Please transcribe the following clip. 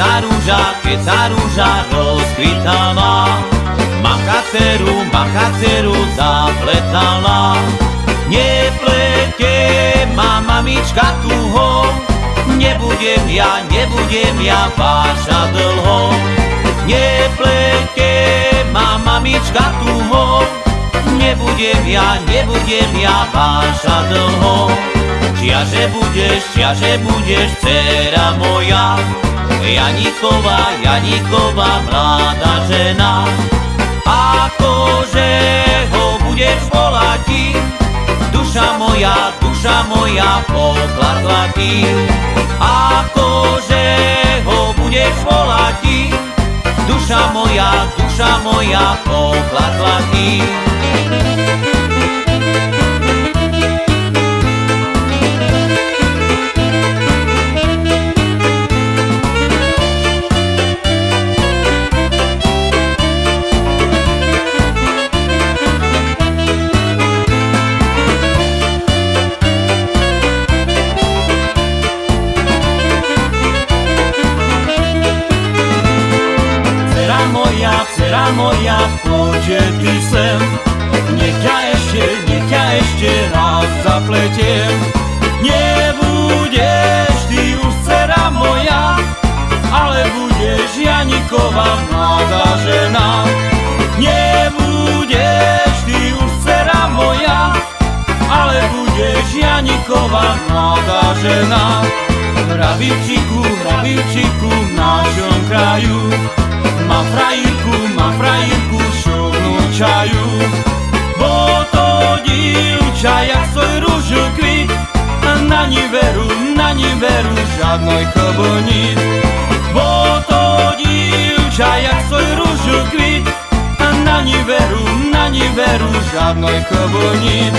tá rúža, keď tá rúža rozkvitala. Maka dceru, maka dceru zapletala. Neplete ma mamička tuho, nebudem ja, nebudem ja váša dlho. Neplete ma mamička tuho, nebudem ja, nebudem ja váša dlho. Čiaže budeš, čiaže budeš, dcera moja, Janíková, Janíková, mladá žena. Akože ho budeš volať, duša moja, duša moja, pokladla ti. Akože ho budeš volať, duša moja, duša moja, pokladla ti. Moja, poďte ty sem. Nech ťa ešte, nech ťa ešte raz zapletiem. Nebudeš ty už dcera moja, ale budeš Janiková mladá žena. Nebudeš ty už dcera moja, ale budeš Janiková mladá žena. Hrabičiku, hrabičiku v šovnú čaju. Bo to divča, jak svoj rúžu kvít, na ní veru, na ní veru žádnoj kobonit. Bo to divča, jak svoj rúžu kvít, na ní veru, na ní veru žádnoj kobonit.